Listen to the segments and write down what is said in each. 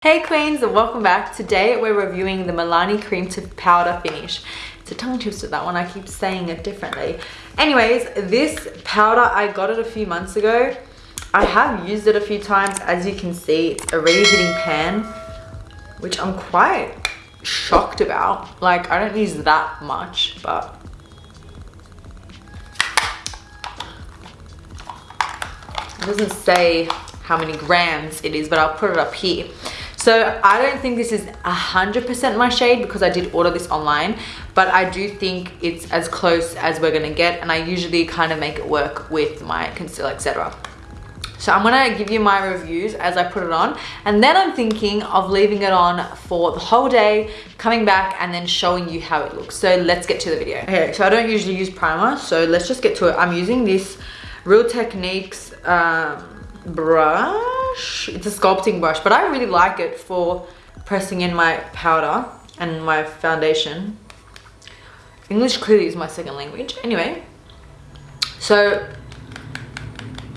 Hey queens and welcome back. Today we're reviewing the Milani Cream to Powder Finish. It's a tongue twister that one, I keep saying it differently. Anyways, this powder, I got it a few months ago. I have used it a few times. As you can see, it's a reheating pan, which I'm quite shocked about. Like, I don't use that much, but... It doesn't say how many grams it is, but I'll put it up here. So I don't think this is 100% my shade because I did order this online, but I do think it's as close as we're gonna get and I usually kind of make it work with my concealer, etc. So I'm gonna give you my reviews as I put it on and then I'm thinking of leaving it on for the whole day, coming back and then showing you how it looks. So let's get to the video. Okay, so I don't usually use primer, so let's just get to it. I'm using this Real Techniques um, brush It's a sculpting brush, but I really like it for pressing in my powder and my foundation. English clearly is my second language. Anyway, so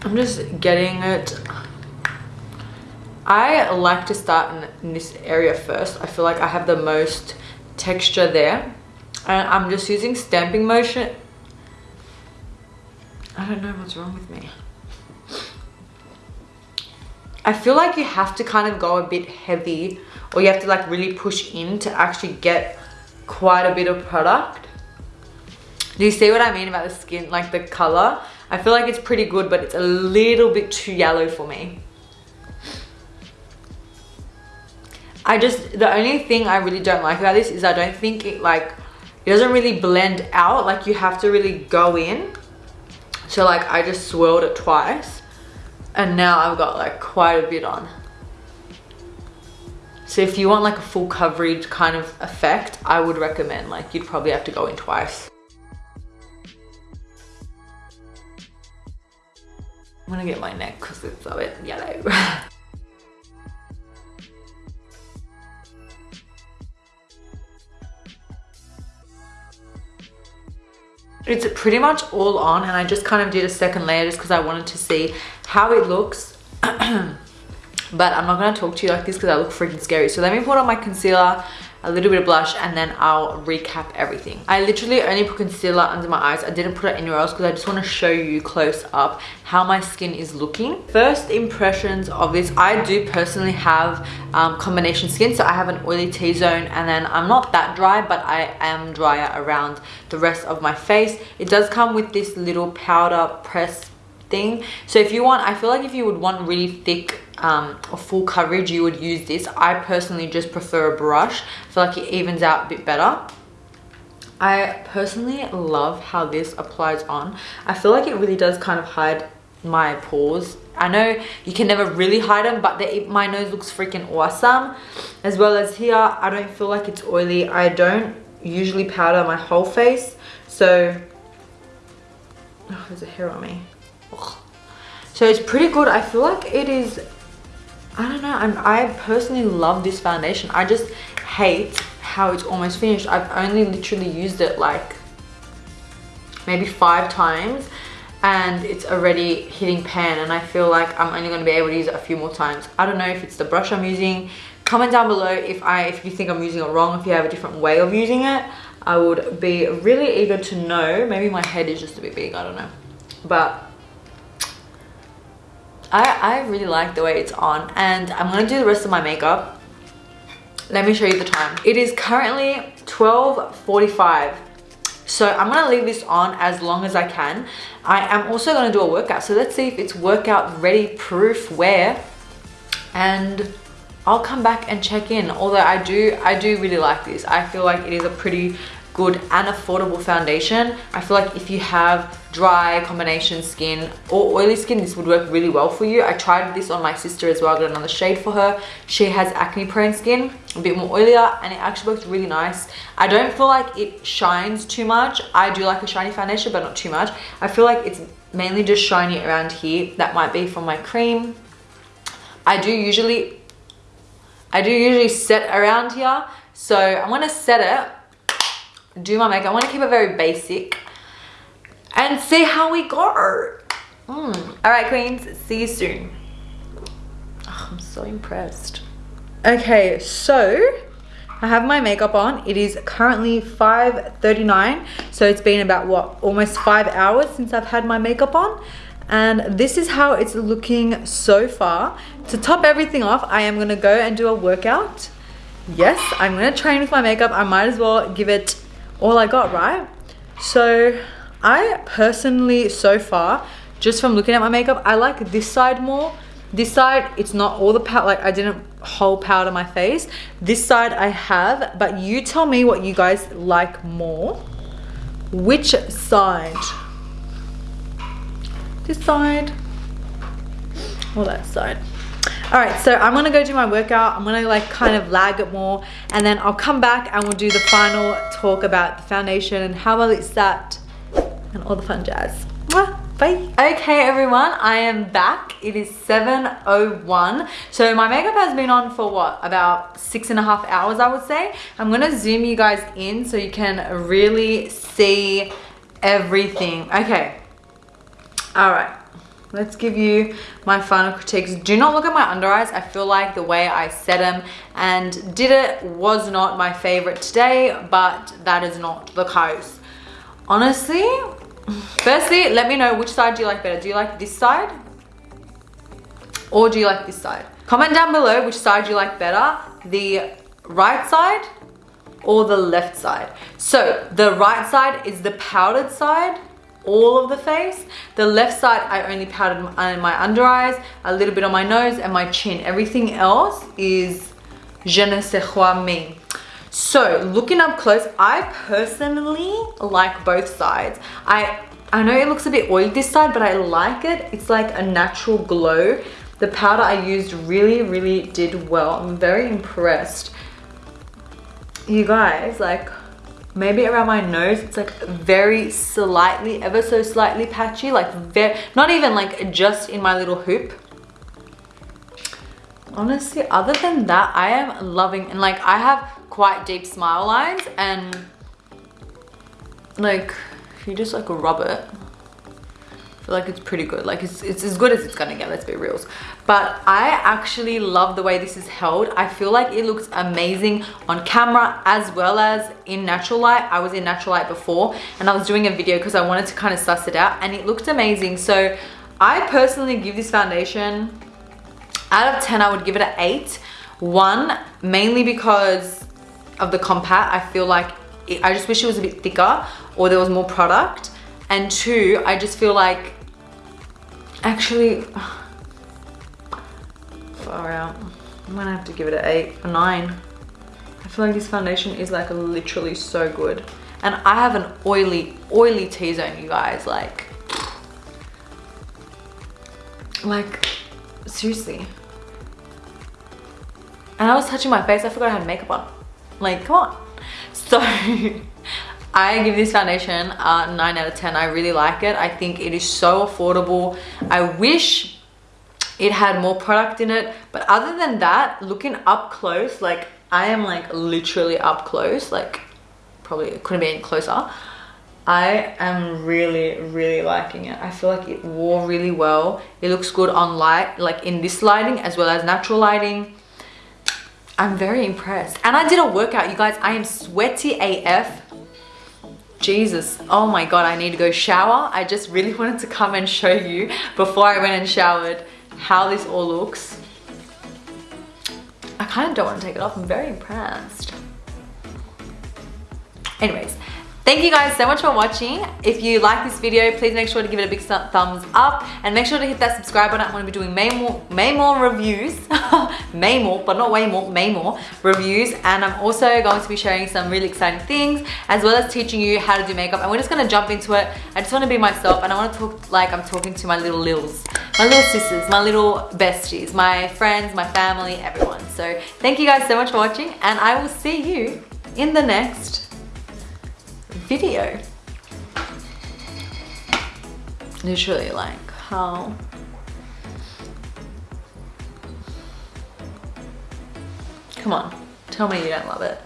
I'm just getting it. I like to start in this area first. I feel like I have the most texture there. And I'm just using stamping motion. I don't know what's wrong with me. I feel like you have to kind of go a bit heavy or you have to like really push in to actually get quite a bit of product. Do you see what I mean about the skin, like the color? I feel like it's pretty good, but it's a little bit too yellow for me. I just, the only thing I really don't like about this is I don't think it like, it doesn't really blend out. Like you have to really go in. So like I just swirled it twice and now I've got like quite a bit on. So if you want like a full coverage kind of effect, I would recommend like you'd probably have to go in twice. I'm gonna get my neck because it's a bit yellow. it's pretty much all on and I just kind of did a second layer just because I wanted to see how it looks but I'm not to talk to you like this because I look freaking scary so let me put on my concealer a little bit of blush and then I'll recap everything. I literally only put concealer under my eyes. I didn't put it anywhere else because I just want to show you close up how my skin is looking. First impressions of this, I do personally have um, combination skin. So I have an oily T-zone and then I'm not that dry but I am drier around the rest of my face. It does come with this little powder press thing. So if you want, I feel like if you would want really thick um, or full coverage, you would use this. I personally just prefer a brush. I feel like it evens out a bit better. I personally love how this applies on. I feel like it really does kind of hide my pores. I know you can never really hide them, but the, my nose looks freaking awesome. As well as here, I don't feel like it's oily. I don't usually powder my whole face. So, oh, there's a hair on me. So it's pretty good. I feel like it is I don't know. I'm, I personally love this foundation. I just hate how it's almost finished. I've only literally used it like maybe five times and it's already hitting pan and I feel like I'm only going to be able to use it a few more times. I don't know if it's the brush I'm using. Comment down below if I if you think I'm using it wrong, if you have a different way of using it. I would be really eager to know. Maybe my head is just a bit big, I don't know. But I, I really like the way it's on and I'm going to do the rest of my makeup. Let me show you the time. It is currently 12.45. So I'm going to leave this on as long as I can. I am also going to do a workout. So let's see if it's workout ready proof wear. And I'll come back and check in. Although I do, I do really like this. I feel like it is a pretty good and affordable foundation. I feel like if you have dry combination skin or oily skin, this would work really well for you. I tried this on my sister as well. I got another shade for her. She has acne prone skin, a bit more oilier, and it actually works really nice. I don't feel like it shines too much. I do like a shiny foundation, but not too much. I feel like it's mainly just shiny around here. That might be from my cream. I do usually, I do usually set around here. So I'm gonna set it do my makeup. I want to keep it very basic and see how we go. Mm. All right, queens, see you soon. Oh, I'm so impressed. Okay, so I have my makeup on. It is currently 5.39. So it's been about what, almost five hours since I've had my makeup on. And this is how it's looking so far. To top everything off, I am gonna go and do a workout. Yes, I'm gonna train with my makeup. I might as well give it all I got, right? So I personally, so far, just from looking at my makeup, I like this side more. This side, it's not all the powder, like I didn't whole powder my face. This side I have, but you tell me what you guys like more. Which side? This side or that side? All right so i'm gonna go do my workout. I'm gonna like kind of lag it more and then i'll come back and we'll do the final talk about the foundation and how well it's sat and all the fun jazz. Bye. Okay everyone i am back. It is 7.01 so my makeup has been on for what? About six and a half hours i would say. I'm gonna zoom you guys in so you can really see everything. Okay. All right let's give you my final critiques. Do not look at my under eyes. I feel like the way i set them and did it was not my favorite today but that is not the case. Honestly firstly let me know which side do you like better. Do you like this side or do you like this side? Comment down below which side you like better the right side or the left side. So the right side is the powdered side all of the face. The left side, I only powdered my, uh, my under eyes, a little bit on my nose and my chin. Everything else is je ne sais quoi me. So looking up close, I personally like both sides. I, I know it looks a bit oily this side, but I like it. It's like a natural glow. The powder I used really, really did well. I'm very impressed. You guys, like, maybe around my nose it's like very slightly ever so slightly patchy like very not even like just in my little hoop. Honestly other than that i am loving and like i have quite deep smile lines and like if you just like rub it feel like it's pretty good. Like it's, it's as good as it's gonna get let's be real. But i actually love the way this is held. I feel like it looks amazing on camera as well as in natural light. I was in natural light before and i was doing a video because i wanted to kind of suss it out and it looked amazing. So i personally give this foundation out of 10 i would give it an 8 one mainly because of the compact i feel like it, i just wish it was a bit thicker or there was more product and two i just feel like actually far out. I'm gonna have to give it an eight a nine. I feel like this foundation is like literally so good. And i have an oily oily t-zone you guys like like seriously. And i was touching my face i forgot i had makeup on. Like come on. So I give this foundation a 9 out of 10. I really like it. I think it is so affordable. I wish it had more product in it. But other than that, looking up close, like I am like literally up close, like probably couldn't be any closer. I am really, really liking it. I feel like it wore really well. It looks good on light, like in this lighting as well as natural lighting. I'm very impressed. And I did a workout, you guys. I am sweaty AF Jesus, oh my God, I need to go shower. I just really wanted to come and show you before I went and showered how this all looks. I kind of don't want to take it off. I'm very impressed. Anyways, Thank you guys so much for watching. If you like this video, please make sure to give it a big thumbs up and make sure to hit that subscribe button. I'm going to be doing may more, may more reviews, may more, but not way more, may more reviews. And I'm also going to be sharing some really exciting things as well as teaching you how to do makeup. And we're just going to jump into it. I just want to be myself and I want to talk like I'm talking to my little lils, my little sisters, my little besties, my friends, my family, everyone. So thank you guys so much for watching and I will see you in the next video. Literally like how Come on, tell me you don't love it.